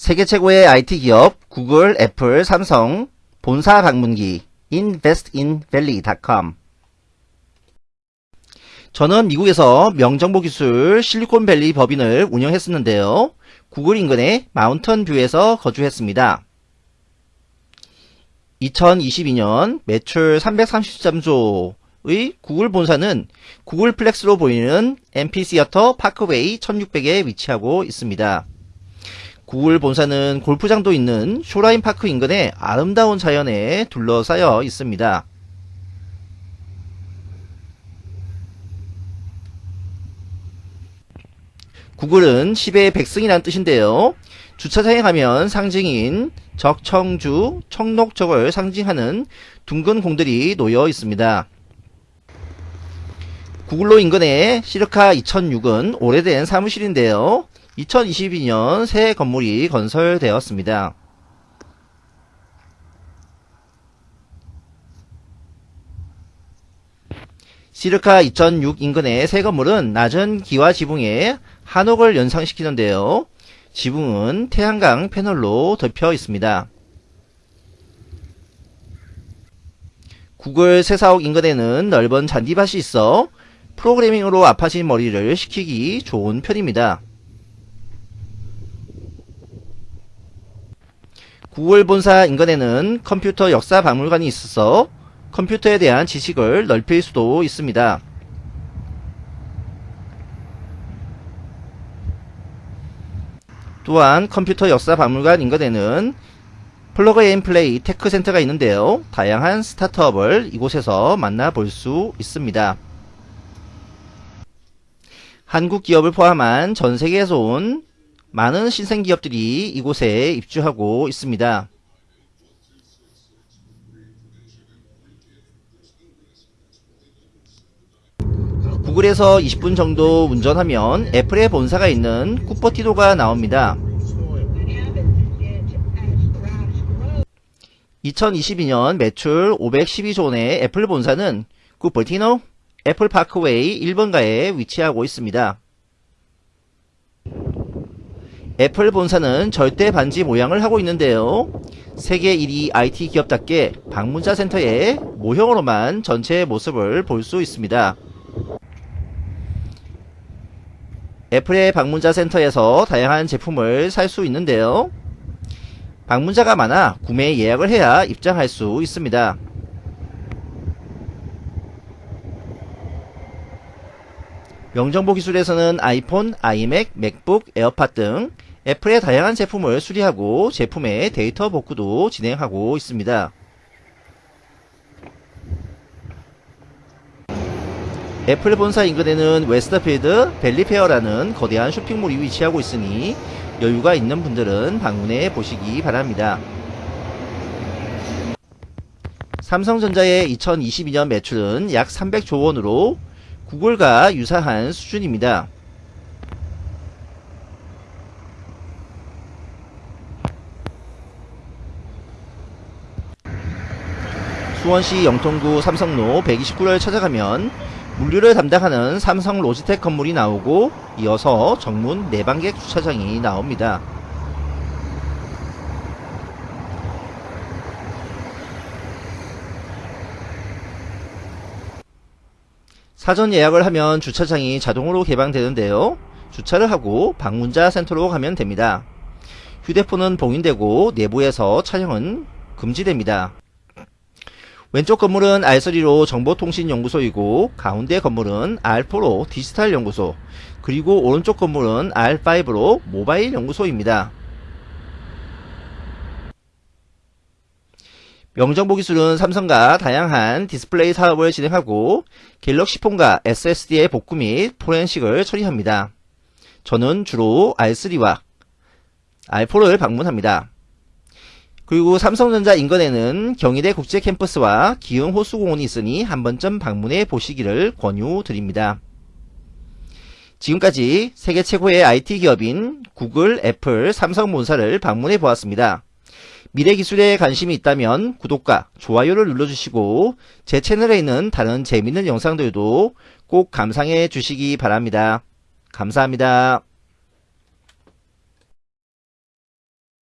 세계 최고의 IT 기업 구글, 애플, 삼성 본사 방문기 investinvalley.com 저는 미국에서 명정보기술 실리콘밸리 법인을 운영했었는데요. 구글 인근의 마운틴 뷰에서 거주했습니다. 2022년 매출 333조의 구글 본사는 구글 플렉스로 불리는 앰피시어터 파크웨이 1600에 위치하고 있습니다. 구글 본사는 골프장도 있는 쇼라인 파크 인근의 아름다운 자연에 둘러싸여 있습니다. 구글은 10의 백승이란 뜻인데요. 주차장에 가면 상징인 적청주, 청록적을 상징하는 둥근 공들이 놓여 있습니다. 구글로 인근의 시르카 2006은 오래된 사무실인데요. 2022년 새 건물이 건설되었습니다. 시르카 2006 인근의 새 건물은 낮은 기와 지붕에 한옥을 연상시키는데요. 지붕은 태양광 패널로 덮여 있습니다. 구글 새사옥 인근에는 넓은 잔디밭이 있어 프로그래밍으로 아파진 머리를 식히기 좋은 편입니다. 구글 본사 인근에는 컴퓨터 역사 박물관이 있어서 컴퓨터에 대한 지식을 넓힐 수도 있습니다. 또한 컴퓨터 역사 박물관 인근에는 플러그 앤 플레이 테크 센터가 있는데요. 다양한 스타트업을 이곳에서 만나볼 수 있습니다. 한국 기업을 포함한 전 세계에서 온 많은 신생 기업들이 이곳에 입주하고 있습니다. 구글에서 20분 정도 운전하면 애플의 본사가 있는 쿠퍼티도가 나옵니다. 2022년 매출 512조 원의 애플 본사는 쿠퍼티노 애플 파크웨이 1번가에 위치하고 있습니다. 애플 본사는 절대 반지 모양을 하고 있는데요. 세계 1위 IT 기업답게 방문자 센터의 모형으로만 전체 모습을 볼 수 있습니다. 애플의 방문자 센터에서 다양한 제품을 살 수 있는데요. 방문자가 많아 구매 예약을 해야 입장할 수 있습니다. 명정보 기술에서는 아이폰, 아이맥, 맥북, 에어팟 등 애플의 다양한 제품을 수리하고 제품의 데이터 복구도 진행하고 있습니다. 애플 본사 인근에는 Westfield Valley Fair라는 거대한 쇼핑몰이 위치하고 있으니 여유가 있는 분들은 방문해 보시기 바랍니다. 삼성전자의 2022년 매출은 약 300조 원으로 구글과 유사한 수준입니다. 수원시 영통구 삼성로 129를 찾아가면 물류를 담당하는 삼성 로지텍 건물이 나오고 이어서 정문 내방객 주차장이 나옵니다. 사전 예약을 하면 주차장이 자동으로 개방되는데요. 주차를 하고 방문자 센터로 가면 됩니다. 휴대폰은 봉인되고 내부에서 촬영은 금지됩니다. 왼쪽 건물은 R3로 정보통신연구소이고 가운데 건물은 R4로 디지털 연구소 그리고 오른쪽 건물은 R5로 모바일 연구소입니다. 명정보 기술은 삼성과 다양한 디스플레이 사업을 진행하고 갤럭시 폰과 SSD의 복구 및 포렌식을 처리합니다. 저는 주로 R3와 R4를 방문합니다. 그리고 삼성전자 인근에는 경희대 국제 캠퍼스와 기흥 호수공원이 있으니 한 번쯤 방문해 보시기를 권유드립니다. 지금까지 세계 최고의 IT 기업인 구글, 애플, 삼성 본사를 방문해 보았습니다. 미래 기술에 관심이 있다면 구독과 좋아요를 눌러주시고 제 채널에 있는 다른 재밌는 영상들도 꼭 감상해 주시기 바랍니다. 감사합니다.